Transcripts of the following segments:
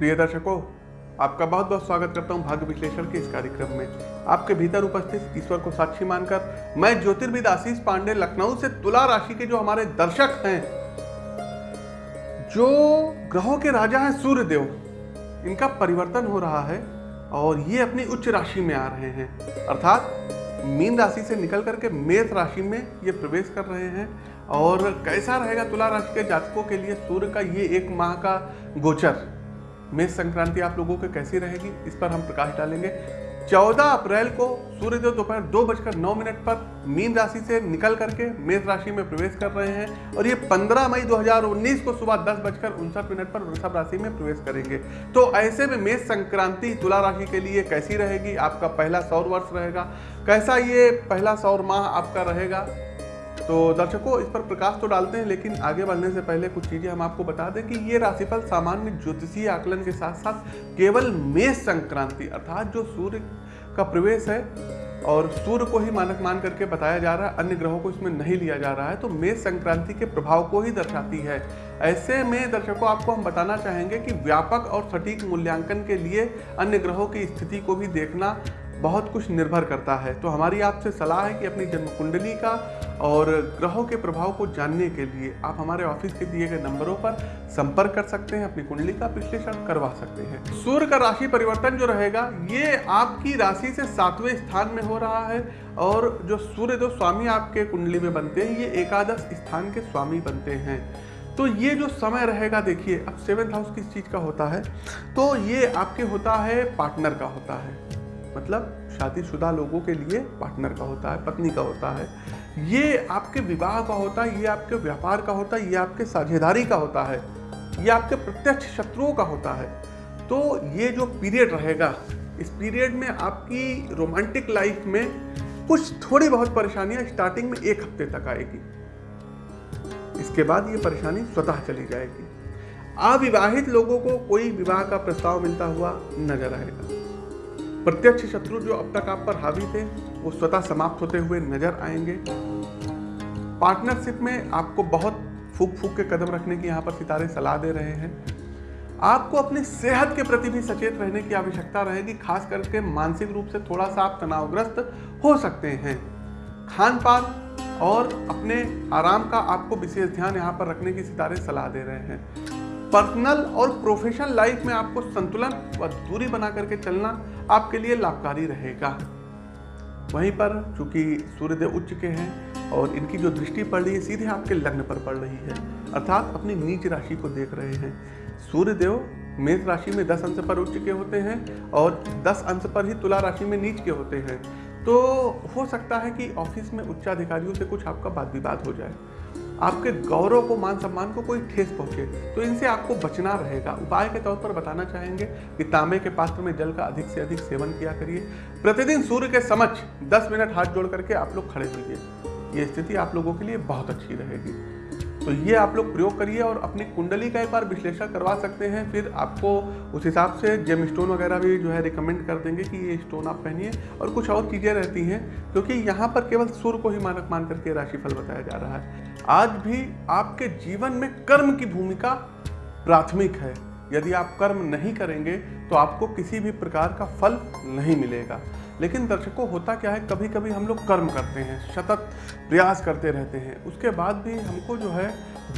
प्रिय दर्शकों, आपका बहुत बहुत स्वागत करता हूँ भाग्य विश्लेषण के इस कार्यक्रम में। आपके भीतर उपस्थित ईश्वर को साक्षी मानकर, मैं ज्योतिर्विद आशीष पांडे, लखनऊ से तुला राशि के जो हमारे दर्शक हैं, जो ग्रहों के राजा हैं सूर्य देव इनका परिवर्तन हो रहा है और ये अपनी उच्च राशि में आ रहे हैं। अर्थात, मीन राशि से निकल करके मेष राशि में ये प्रवेश कर रहे हैं और कैसा रहेगा तुला राशि के जातकों के लिए सूर्य का ये एक माह का गोचर? मेष संक्रांति आप लोगों की कैसी रहेगी, इस पर हम प्रकाश डालेंगे। 14 अप्रैल को सूर्यदेव दोपहर दो बजकर नौ मिनट पर मीन राशि से निकल करके मेष राशि में प्रवेश कर रहे हैं और ये 15 मई 2019 को सुबह दस बजकर उनसठ मिनट पर वृषभ राशि में प्रवेश करेंगे। तो ऐसे में मेष संक्रांति तुला राशि के लिए कैसी रहेगी? आपका पहला सौर वर्ष रहेगा। कैसा ये पहला सौर माह आपका रहेगा? तो दर्शकों, इस पर प्रकाश तो डालते हैं, लेकिन आगे बढ़ने से पहले कुछ चीज़ें हम आपको बता दें कि ये राशिफल सामान्य ज्योतिषीय आकलन के साथ साथ केवल मेष संक्रांति, अर्थात जो सूर्य का प्रवेश है और सूर्य को ही मानक मान करके बताया जा रहा है, अन्य ग्रहों को इसमें नहीं लिया जा रहा है तो मेष संक्रांति के प्रभाव को ही दर्शाती है। ऐसे में दर्शकों, आपको हम बताना चाहेंगे कि व्यापक और सटीक मूल्यांकन के लिए अन्य ग्रहों की स्थिति को भी देखना बहुत कुछ निर्भर करता है। तो हमारी आपसे सलाह है कि अपनी जन्म कुंडली का और ग्रहों के प्रभाव को जानने के लिए आप हमारे ऑफ़िस के दिए गए नंबरों पर संपर्क कर सकते हैं, अपनी कुंडली का विश्लेषण करवा सकते हैं। सूर्य का राशि परिवर्तन जो रहेगा, ये आपकी राशि से सातवें स्थान में हो रहा है और जो सूर्य जो स्वामी आपके कुंडली में बनते हैं, ये एकादश स्थान के स्वामी बनते हैं। तो ये जो समय रहेगा, देखिए, अब सेवेंथ हाउस किस चीज़ का होता है? तो ये आपके होता है पार्टनर का होता है। मतलब शादीशुदा लोगों के लिए पार्टनर का होता है, पत्नी का होता है। ये आपके विवाह का होता है, ये आपके व्यापार का होता है, ये आपके साझेदारी का होता है, ये आपके प्रत्यक्ष शत्रुओं का होता है। तो ये जो पीरियड रहेगा, इस पीरियड में आपकी रोमांटिक लाइफ में कुछ थोड़ी बहुत परेशानियाँ स्टार्टिंग में एक हफ़्ते तक आएगी। इसके बाद ये परेशानी स्वतः चली जाएगी। अविवाहित लोगों को कोई विवाह का प्रस्ताव मिलता हुआ नज़र आएगा। प्रत्यक्ष शत्रु जो अब तक आप पर हावी थे, वो स्वतः समाप्त होते हुए नज़र आएँगे। पार्टनरशिप में आपको बहुत फूक फूक के कदम रखने की यहाँ पर सितारे सलाह दे रहे हैं। आपको अपनी सेहत के प्रति भी सचेत रहने की आवश्यकता रहेगी, खास करके मानसिक रूप से थोड़ा सा आप तनावग्रस्त हो सकते हैं। खान पान और अपने आराम का आपको विशेष ध्यान यहाँ पर रखने की सितारे सलाह दे रहे हैं। पर्सनल और प्रोफेशनल लाइफ में आपको संतुलन व दूरी बना करके चलना आपके लिए लाभकारी रहेगा। वहीं पर चूँकि सूर्यदेव उच्च के हैं और इनकी जो दृष्टि पड़ रही है, सीधे आपके लग्न पर पड़ रही है। अर्थात अपनी नीच राशि को देख रहे हैं। सूर्यदेव मेष राशि में दस अंश पर उच्च के होते हैं और दस अंश पर ही तुला राशि में नीच के होते हैं। तो हो सकता है कि ऑफ़िस में उच्चाधिकारियों से कुछ आपका वाद विवाद हो जाए। आपके गौरव को मान सम्मान को कोई ठेस पहुँचे तो इनसे आपको बचना रहेगा। उपाय के तौर पर बताना चाहेंगे कि तांबे के पात्र में जल का अधिक से अधिक सेवन किया करिए। प्रतिदिन सूर्य के समक्ष 10 मिनट हाथ जोड़ करके आप लोग खड़े होइए। ये स्थिति आप लोगों के लिए बहुत अच्छी रहेगी। तो ये आप लोग प्रयोग करिए और अपनी कुंडली का एक बार विश्लेषण करवा सकते हैं। फिर आपको उस हिसाब से जेम स्टोन वगैरह भी जो है रिकमेंड कर देंगे कि ये स्टोन आप पहनिए। और कुछ और चीज़ें रहती हैं, क्योंकि यहाँ पर केवल सूर्य को ही मानक मान करके राशिफल बताया जा रहा है। आज भी आपके जीवन में कर्म की भूमिका प्राथमिक है। यदि आप कर्म नहीं करेंगे तो आपको किसी भी प्रकार का फल नहीं मिलेगा। लेकिन दर्शकों, होता क्या है कभी कभी हम लोग कर्म करते हैं, सतत प्रयास करते रहते हैं। उसके बाद भी हमको जो है,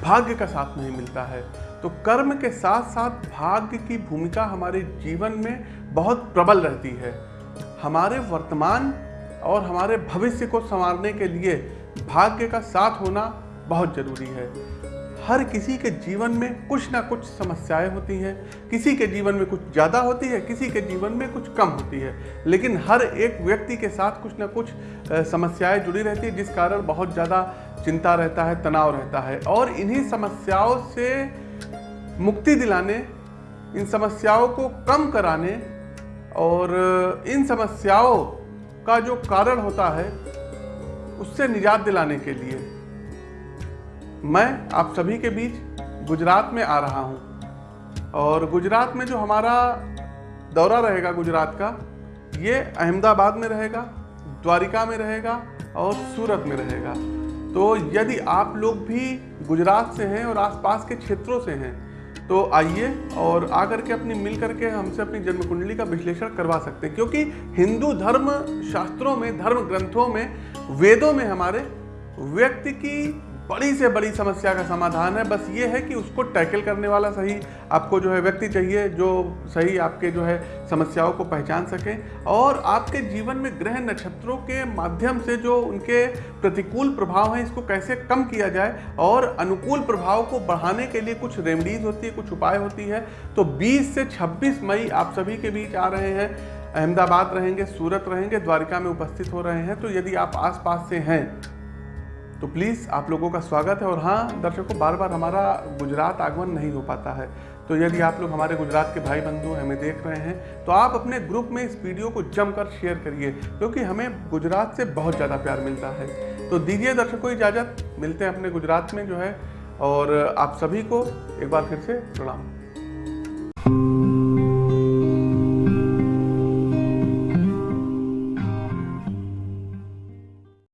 भाग्य का साथ नहीं मिलता है। तो कर्म के साथ साथ भाग्य की भूमिका हमारे जीवन में बहुत प्रबल रहती है। हमारे वर्तमान और हमारे भविष्य को संवारने के लिए भाग्य का साथ होना बहुत ज़रूरी है। हर किसी के जीवन में कुछ ना कुछ समस्याएँ होती हैं। किसी के जीवन में कुछ ज़्यादा होती है, किसी के जीवन में कुछ कम होती है। लेकिन हर एक व्यक्ति के साथ कुछ ना कुछ समस्याएँ जुड़ी रहती है, जिस कारण बहुत ज़्यादा चिंता रहता है, तनाव रहता है। और इन्हीं समस्याओं से मुक्ति दिलाने, इन समस्याओं को कम कराने और इन समस्याओं का जो कारण होता है, उससे निजात दिलाने के लिए मैं आप सभी के बीच गुजरात में आ रहा हूँ। और गुजरात में जो हमारा दौरा रहेगा गुजरात का, ये अहमदाबाद में रहेगा, द्वारिका में रहेगा और सूरत में रहेगा। तो यदि आप लोग भी गुजरात से हैं और आसपास के क्षेत्रों से हैं तो आइए और आकर के अपनी मिल करके हमसे अपनी जन्म कुंडली का विश्लेषण करवा सकते हैं। क्योंकि हिंदू धर्म शास्त्रों में, धर्म ग्रंथों में, वेदों में हमारे व्यक्ति की बड़ी से बड़ी समस्या का समाधान है। बस ये है कि उसको टैकल करने वाला सही आपको जो है व्यक्ति चाहिए, जो सही आपके जो है समस्याओं को पहचान सके और आपके जीवन में ग्रह नक्षत्रों के माध्यम से जो उनके प्रतिकूल प्रभाव हैं, इसको कैसे कम किया जाए और अनुकूल प्रभाव को बढ़ाने के लिए कुछ रेमडीज होती है, कुछ उपाय होती है। तो 20 से 26 मई आप सभी के बीच आ रहे हैं, अहमदाबाद रहेंगे, सूरत रहेंगे, द्वारिका में उपस्थित हो रहे हैं। तो यदि आप आसपास से हैं तो प्लीज़ आप लोगों का स्वागत है और हाँ दर्शकों बार बार हमारा गुजरात आगमन नहीं हो पाता है। तो यदि आप लोग हमारे गुजरात के भाई बंधु हमें देख रहे हैं तो आप अपने ग्रुप में इस वीडियो को जमकर शेयर करिए, क्योंकि तो हमें गुजरात से बहुत ज़्यादा प्यार मिलता है। तो दीजिए दर्शकों इजाज़त, मिलते हैं अपने गुजरात में जो है, और आप सभी को एक बार फिर से प्रणाम।